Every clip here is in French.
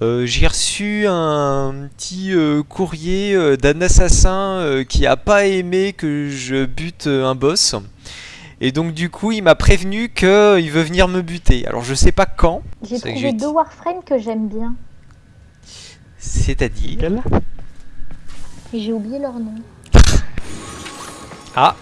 Euh, J'ai reçu un petit euh, courrier euh, d'un assassin euh, qui a pas aimé que je bute euh, un boss. Et donc du coup il m'a prévenu qu'il veut venir me buter. Alors je sais pas quand, J'ai trouvé deux. Warframes que j'aime bien. c'est-à-dire... J'ai oublié leur nom. Ah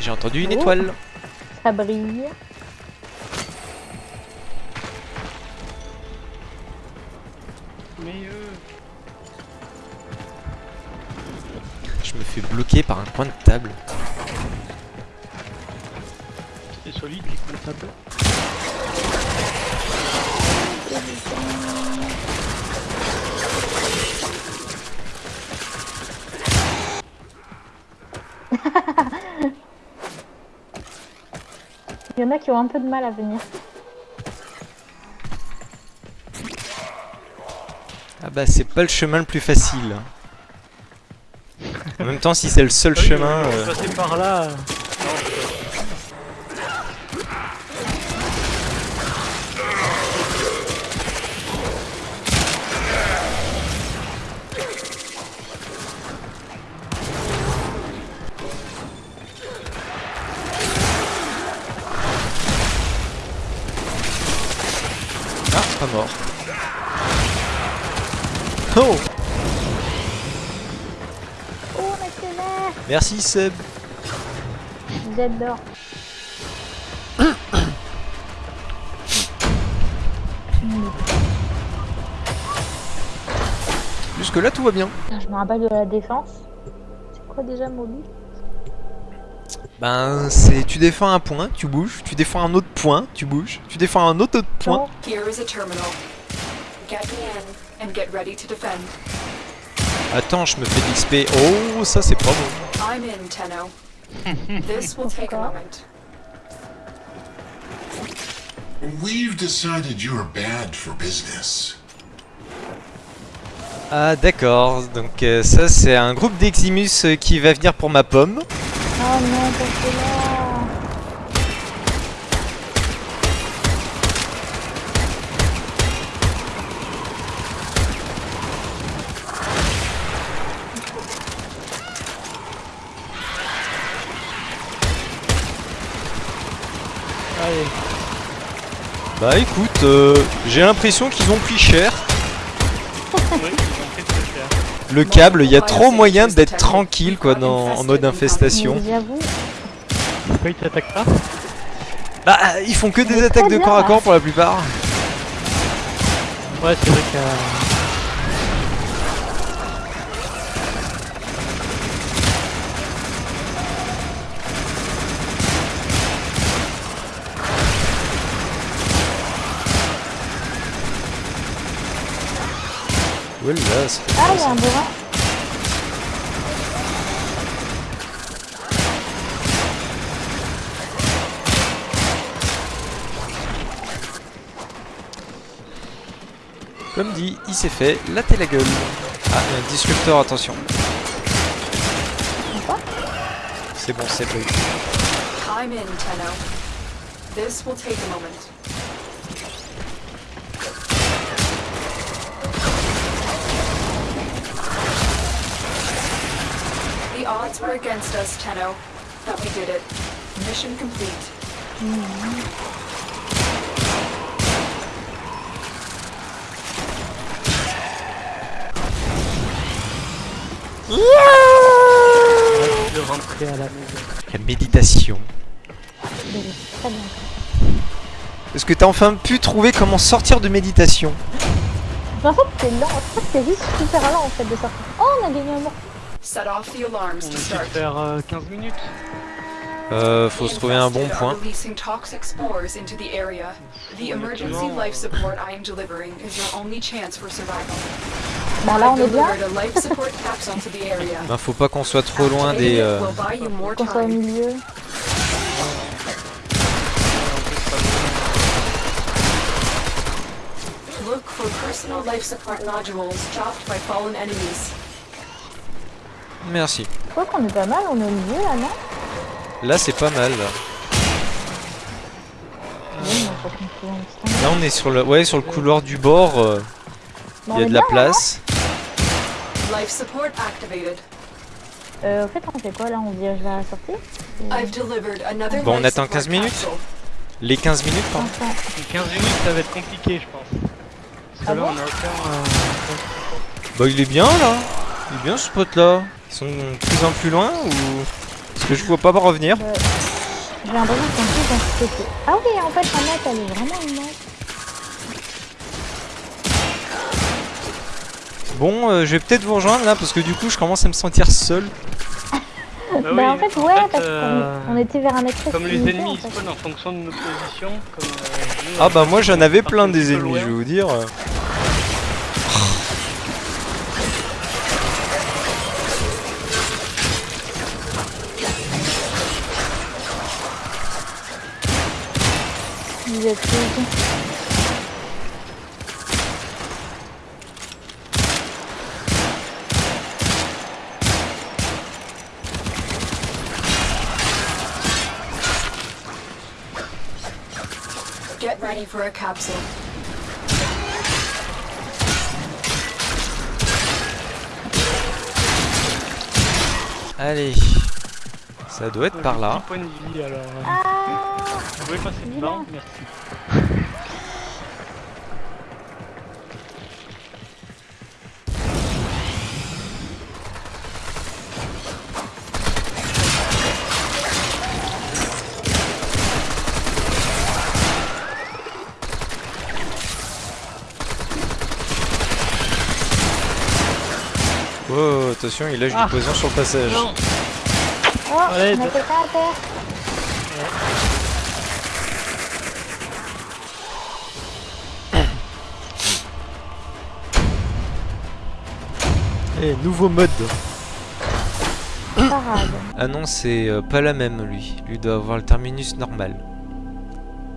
J'ai entendu une Oh. étoile. Ça brille. Mais euh... Je me fais bloquer par un coin de table. C'est solide les coups de table. Il y en a qui ont un peu de mal à venir. Ah bah c'est pas le chemin le plus facile. En même temps si c'est le seul oui, chemin... on euh, va passer par là. Merci Seb. J'adore. Jusque là tout va bien. Putain, je me rappelle de la défense. C'est quoi déjà mon but Ben c'est tu défends un point, tu bouges, tu défends un autre point, tu bouges, tu défends un autre, autre point. Here is a terminal. Get in and get ready to defend. Attends, je me fais de l'XP. Oh, ça c'est pas bon. I'm in, Tenno. this will take a moment. We've decided you're bad for business. Ah d'accord, donc euh, ça c'est un groupe d'Eximus euh, qui va venir pour ma pomme. Oh non, pas là Bah écoute, euh, j'ai l'impression qu'ils ont pris cher. Le câble, il y a trop moyen d'être tranquille quoi dans, en mode infestation. Mais J'avoue. Pourquoi ils t'attaquent pas? Bah ils font que des attaques de corps à corps pour la plupart. Ouais, c'est vrai qu'il a... Ça fait Ah, il y a un bourrin. Comme dit, il s'est fait latter la gueule. Ah, il y a un disrupteur, attention. C'est bon, c'est bon. Were against us, Tenno, but we did it. Mission complete. de rentrer à la maison. La méditation. Est-ce que t'as enfin pu trouver comment sortir de méditation? En fait, c'est lent. En fait, c'est juste super lent en fait de sortir. Oh, on a gagné un mort. Set off the alarms On to start. faire euh, 15 minutes. Euh, faut se trouver un bon Infested point. are releasing toxic spores into the area. The emergency life support I am delivering is your only chance for survival. Bah là, on est bien. delivered a life support capsule to the area. Ben, faut pas qu'on soit trop loin des... euh, Will buy you more Qu'on soit au time. milieu. Look for personal life support nodules dropped by fallen enemies. Merci. Je crois qu'on est pas mal. On est au milieu là, non? Là, c'est pas mal. là. Là, on est sur le, ouais, sur le couloir du bord. euh. Il y a de la place. Life support activated. Euh, en fait, on fait quoi là? On dirige vers la sortie? Bon, on attend support 15 minutes. Les 15 minutes, pardon. Les 15 minutes, ça va être compliqué, je pense. Parce que Ah là, bon? on a aucun. euh, Bah, il est bien là. Il est bien ce pote là. Ils sont de plus en plus loin ou. Parce que je vois pas revenir. euh, j'ai l'impression qu'on est plus dans ce côté. Ah oui, en fait, la map, elle est vraiment immense. Bon, euh, je vais peut-être vous rejoindre là parce que du coup, je commence à me sentir seul. Bah, bah, oui, en fait, ouais, parce euh, qu'on on était vers un accès Comme les ennemis en fait. spawnent en fonction de nos positions, comme. euh, nous, Ah euh, bah, moi j'en avais plein des ennemis, loin. je vais vous dire. Vous êtes tous. Get ready for a capsule. Allez. Ça doit être par là. 10 points de vie alors. euh, Ah Vous pouvez passer donc. Merci. Oh, attention, il lâche Ah. du poison sur le passage. Non Oh, a de- quelqu'un à terre. Eh, nouveau mode. Parade. Ah non, c'est euh, pas la même lui. Lui doit avoir le terminus normal.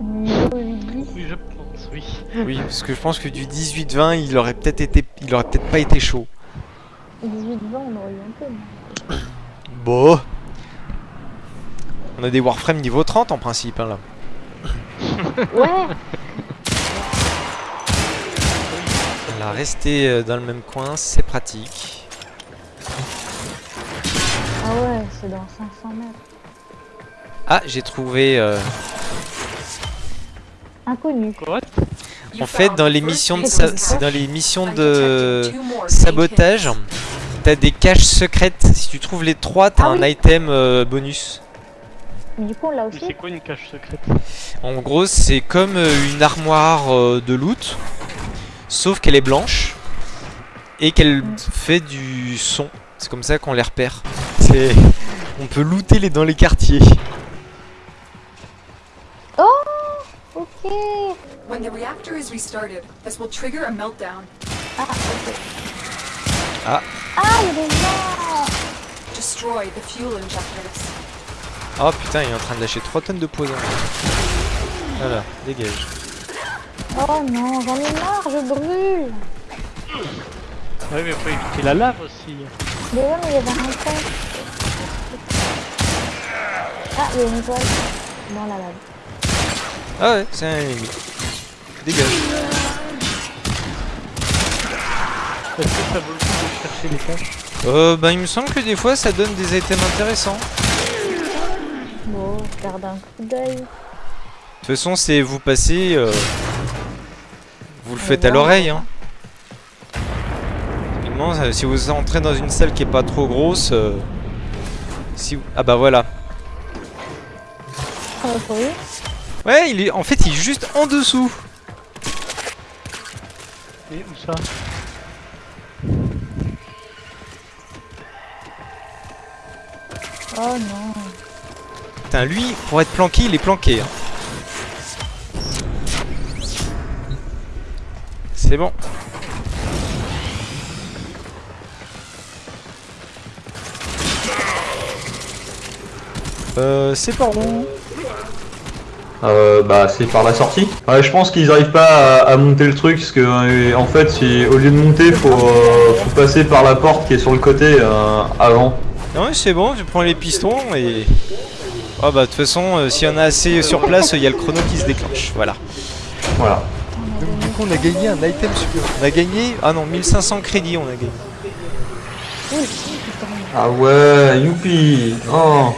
Niveau 8 Oui, je pense, oui. Oui, parce que je pense que du 18-20, il aurait peut-être été, il aurait peut-être pas été chaud. 18 20 on aurait eu un peu. Bon. On a des Warframe niveau 30 en principe, hein, là. Ouais Là, rester euh, dans le même coin, c'est pratique. Ah ouais, c'est dans 500 mètres. Ah, j'ai trouvé. euh, Inconnu. Quoi? En fait, dans les missions de, sa- dans les missions de sabotage. T'as des caches secrètes. Si tu trouves les trois, t'as Ah un oui. item euh, bonus. Mais du coup, on l'a aussi. c'est quoi une cache secrète En gros, c'est comme euh, une armoire euh, de loot, sauf qu'elle est blanche et qu'elle Mm. fait du son. C'est comme ça qu'on les repère. C'est, on peut looter les dans les quartiers. Ok When the reactor is restarted, this will trigger a meltdown. Ah, ok. Ah. Ah, il y a des gens Destroy the fuel injectors. Oh putain, il est en train de lâcher 3 tonnes de poison. Voilà, dégage. Oh non, j'en ai marre, je brûle Ouais, mais faut éviter la lave aussi. Mais ouais, mais il y avait un point. Ah, il y a une étoile dans la lave. Ah ouais, c'est un ennemi. Dégage. Est-ce que ça vaut le coup de chercher les caches? Euh, bah il me semble que des fois ça donne des items intéressants. Bon, garde un coup d'œil. De toute façon, c'est vous passez. euh, vous le On faites à l'oreille, hein. Euh, si vous entrez dans une salle qui est pas trop grosse. euh, si vous- Ah bah voilà. Courir. Ouais, il est... en fait, il est juste en dessous. Et où ça? Oh non. Lui, pour être planqué, il est planqué. hein. C'est bon. Euh, c'est par où? Euh, bah c'est par la sortie. Ouais, je pense qu'ils arrivent pas à, à monter le truc parce que euh, en fait si, au lieu de monter faut, euh, faut passer par la porte qui est sur le côté euh, avant. Non, c'est bon, je prends les pistons et. Oh bah de toute façon, euh, s'il y en a assez sur place, il y a le chrono qui se déclenche. Voilà. Voilà. Donc du coup on a gagné un item supplémentaire. On a gagné. Ah non, 1500 crédits on a gagné. Ah ouais, youpi oh.